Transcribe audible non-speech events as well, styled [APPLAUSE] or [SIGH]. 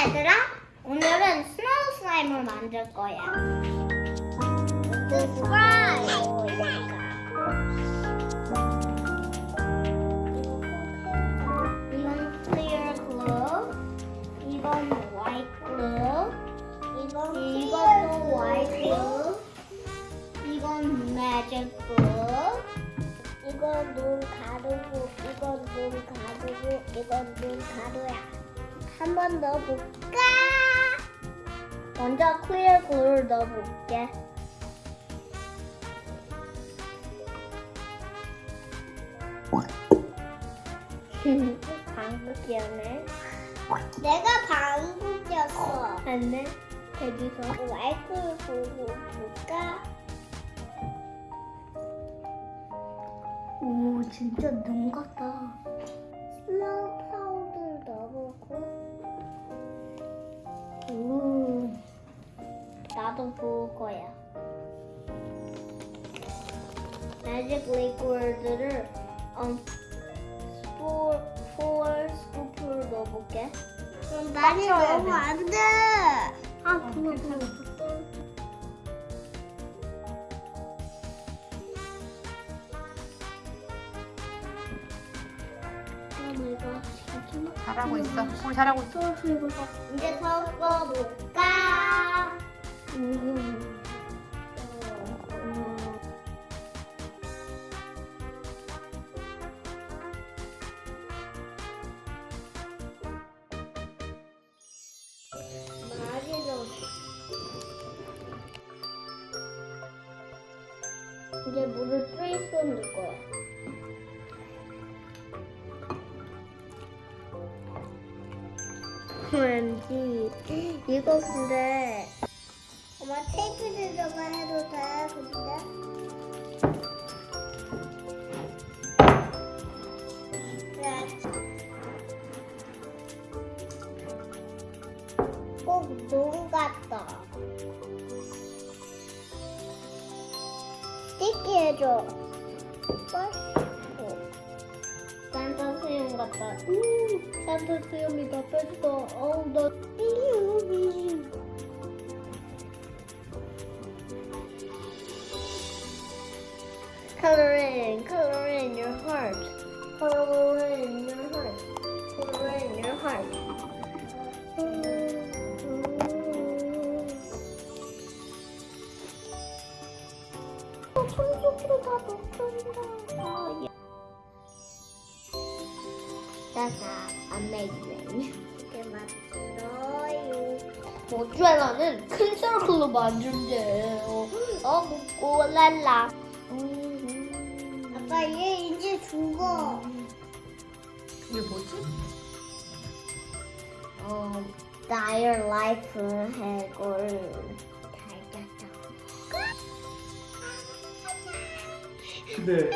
얘들아! 오늘은 snow 슬라임을 만들 거야. 슬라임! 이건 clear glue, 이건 white glue, 이건 이것도 white glue, 이건 magic glue, 이건 눈가루고, 이건 눈 가루고, 이건 눈 가루야. 한 번 넣어볼까? 먼저 글루를 넣어볼게. [LAUGHS] 방구 끼었네. 내가 방구 꼈어. 안돼. 대주서 와이프를 보고 볼까? 오, 진짜 눈 같다. 나도 볼 거야. 매직 리퀴드를 음, 4, 4 스쿠프를 넣어볼게. 그럼 많이 넣으면 돼. 안 돼. 아, 그만, 그만. 잘하고 있어. 뭘 잘하고 있어. 이제 섞어볼까? 이제 물을 3스푼 넣을 거야. 왠지 이거 근데 엄마 테이프 들어가 해도 돼 근데 꼭눈 같다 스티키 해줘 어. 산타 수염 같다. 음, 산타 수염이 다 뺐어. 어우, 나 여기. Coloring, coloring your heart. Coloring your heart. Coloring your heart. 어, 손속으로 다 먹힌다. 아, 예. That's amazing. 이렇게 만들어요. 모zzarell는 큰 서클로 만든대. 어, 먹고 랄라. 아빠 얘 이제 죽어. 이게 뭐지? 어, dire life 해골 달걀 근데